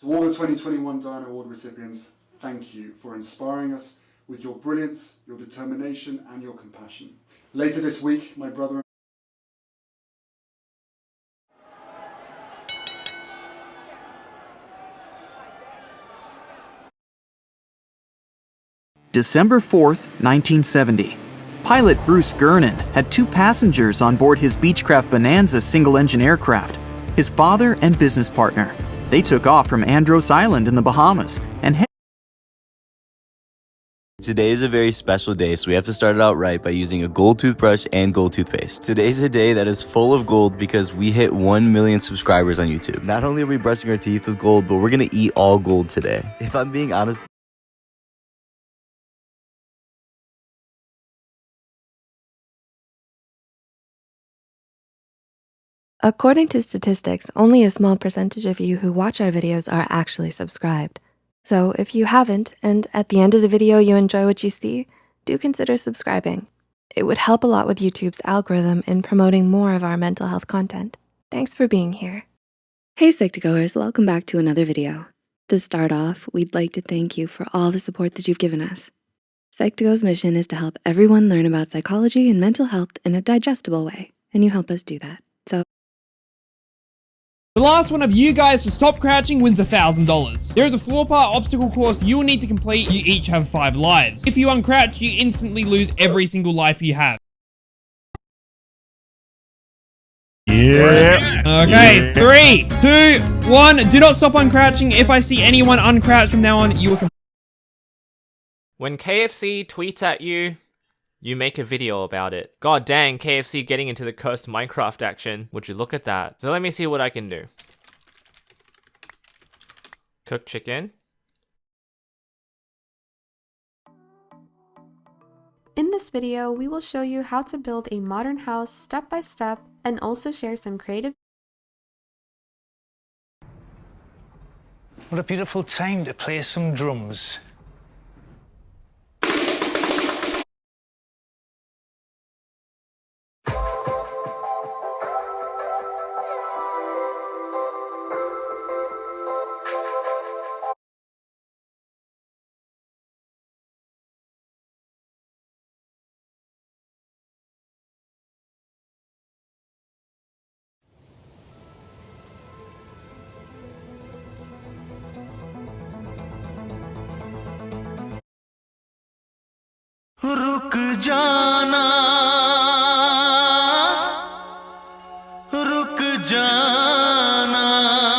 To all the 2021 Diana Award recipients, thank you for inspiring us with your brilliance, your determination and your compassion. Later this week, my brother December 4th, 1970. Pilot Bruce Gernon had two passengers on board his Beechcraft Bonanza single engine aircraft, his father and business partner. They took off from Andros Island in the Bahamas and Today is a very special day, so we have to start it out right by using a gold toothbrush and gold toothpaste. Today's a day that is full of gold because we hit 1 million subscribers on YouTube. Not only are we brushing our teeth with gold, but we're gonna eat all gold today. If I'm being honest, According to statistics, only a small percentage of you who watch our videos are actually subscribed. So if you haven't, and at the end of the video you enjoy what you see, do consider subscribing. It would help a lot with YouTube's algorithm in promoting more of our mental health content. Thanks for being here. Hey Psych2Goers, welcome back to another video. To start off, we'd like to thank you for all the support that you've given us. Psych2Go's mission is to help everyone learn about psychology and mental health in a digestible way, and you help us do that. So the last one of you guys to stop crouching wins $1,000. There is a four-part obstacle course you will need to complete. You each have five lives. If you uncrouch, you instantly lose every single life you have. Yeah. Okay, three, two, one. Do not stop uncrouching. If I see anyone uncrouch from now on, you are... When KFC tweets at you, you make a video about it. God dang, KFC getting into the cursed Minecraft action. Would you look at that? So let me see what I can do. Cook chicken. In this video, we will show you how to build a modern house step by step and also share some creative What a beautiful time to play some drums. रुक